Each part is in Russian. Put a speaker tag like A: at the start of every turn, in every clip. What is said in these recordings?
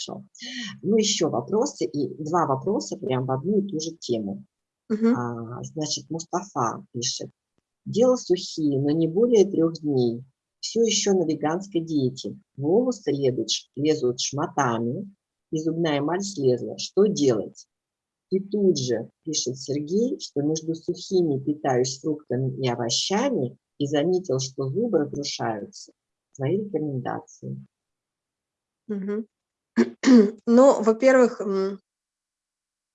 A: Хорошо. Ну, еще вопросы, и два вопроса прям в одну и ту же тему.
B: Угу.
A: А, значит, Мустафа пишет. Дело сухие, но не более трех дней. Все еще на веганской диете. Волосы лезут, лезут шматами, и зубная эмаль слезла. Что делать? И тут же пишет Сергей, что между сухими питаюсь фруктами и овощами и заметил, что зубы разрушаются. Свои рекомендации.
B: Угу. Ну, во-первых,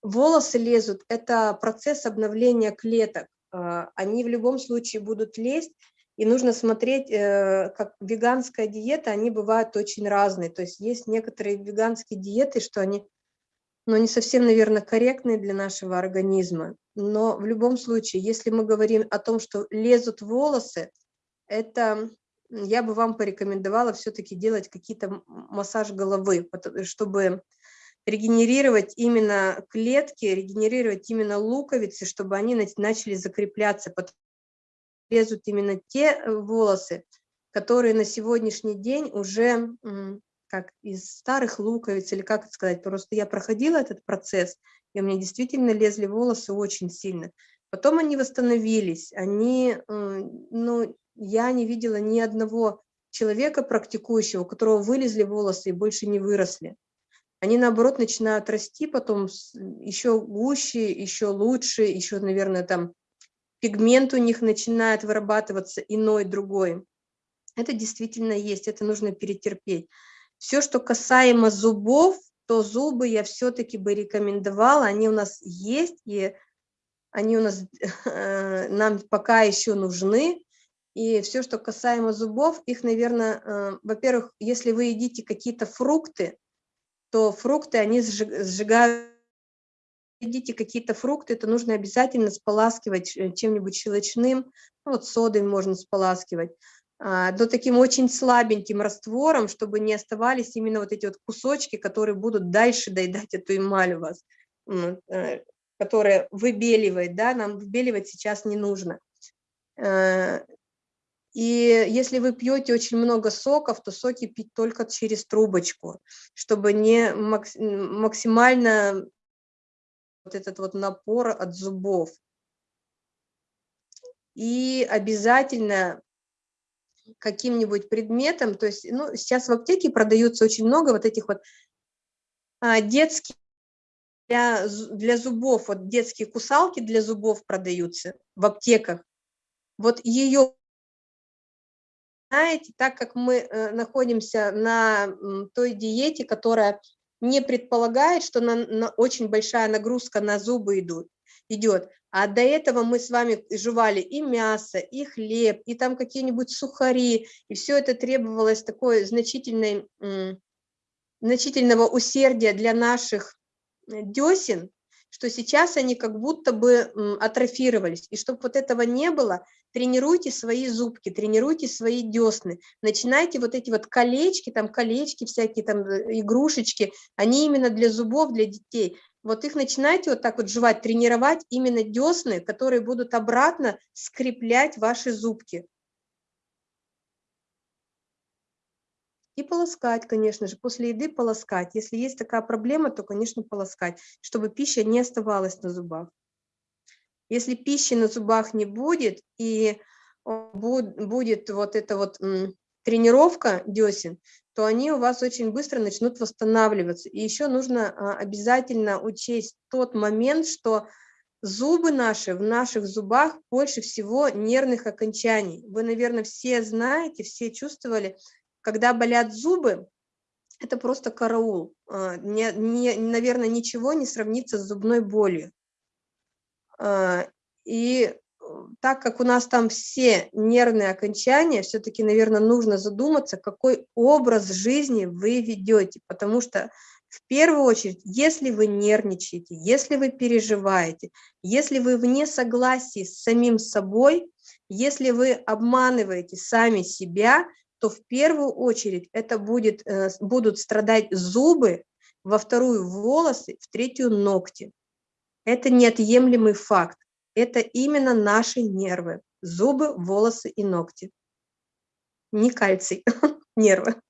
B: волосы лезут, это процесс обновления клеток. А, они в любом случае будут лезть, и нужно смотреть, э, как веганская диета, они бывают очень разные. То есть есть некоторые веганские диеты, что они ну, не совсем, наверное, корректные для нашего организма. Но в любом случае, если мы говорим о том, что лезут волосы, это я бы вам порекомендовала все-таки делать какие-то массаж головы, чтобы регенерировать именно клетки, регенерировать именно луковицы, чтобы они начали закрепляться, лезут именно те э, волосы, которые на сегодняшний день уже как из старых луковиц, или как это сказать, просто я проходила этот процесс, и у меня действительно лезли волосы очень сильно. Потом они восстановились, они, ну, я не видела ни одного человека практикующего, у которого вылезли волосы и больше не выросли. Они, наоборот, начинают расти потом еще гуще, еще лучше, еще, наверное, там пигмент у них начинает вырабатываться иной, другой. Это действительно есть, это нужно перетерпеть. Все, что касаемо зубов, то зубы я все-таки бы рекомендовала, они у нас есть, и они у нас э, нам пока еще нужны, и все, что касаемо зубов, их, наверное, э, во-первых, если вы едите какие-то фрукты, то фрукты, они сжигают, едите какие-то фрукты, то нужно обязательно споласкивать э, чем-нибудь щелочным, ну, вот содой можно споласкивать, а, но таким очень слабеньким раствором, чтобы не оставались именно вот эти вот кусочки, которые будут дальше доедать эту эмаль у вас, э, которая выбеливает, да, нам выбеливать сейчас не нужно. И если вы пьете очень много соков, то соки пить только через трубочку, чтобы не максимально вот этот вот напор от зубов. И обязательно каким-нибудь предметом, то есть ну, сейчас в аптеке продаются очень много вот этих вот а, детских для, для зубов, вот детские кусалки для зубов продаются в аптеках. Вот ее знаете, так как мы э, находимся на той диете, которая не предполагает, что на, на очень большая нагрузка на зубы идут, идет, а до этого мы с вами жевали и мясо, и хлеб, и там какие-нибудь сухари, и все это требовалось такой значительной, значительного усердия для наших э, десен, что сейчас они как будто бы атрофировались. И чтобы вот этого не было, тренируйте свои зубки, тренируйте свои десны, начинайте вот эти вот колечки, там колечки всякие, там э, игрушечки, они именно для зубов, для детей. Вот их начинайте вот так вот жевать, тренировать именно десны, которые будут обратно скреплять ваши зубки. И полоскать, конечно же, после еды полоскать. Если есть такая проблема, то, конечно, полоскать, чтобы пища не оставалась на зубах. Если пищи на зубах не будет, и будет вот эта вот тренировка десен, то они у вас очень быстро начнут восстанавливаться. И еще нужно а, обязательно учесть тот момент, что зубы наши, в наших зубах больше всего нервных окончаний. Вы, наверное, все знаете, все чувствовали, когда болят зубы, это просто караул. А, не, не, наверное, ничего не сравнится с зубной болью. А, и э, так как у нас там все нервные окончания, все-таки, наверное, нужно задуматься, какой образ жизни вы ведете, потому что в первую очередь, если вы нервничаете, если вы переживаете, если вы вне согласии с самим собой, если вы обманываете сами себя, то в первую очередь это будет, э, будут страдать зубы, во вторую волосы, в третью ногти. Это неотъемлемый факт. Это именно наши нервы, зубы, волосы и ногти. Не кальций, нервы.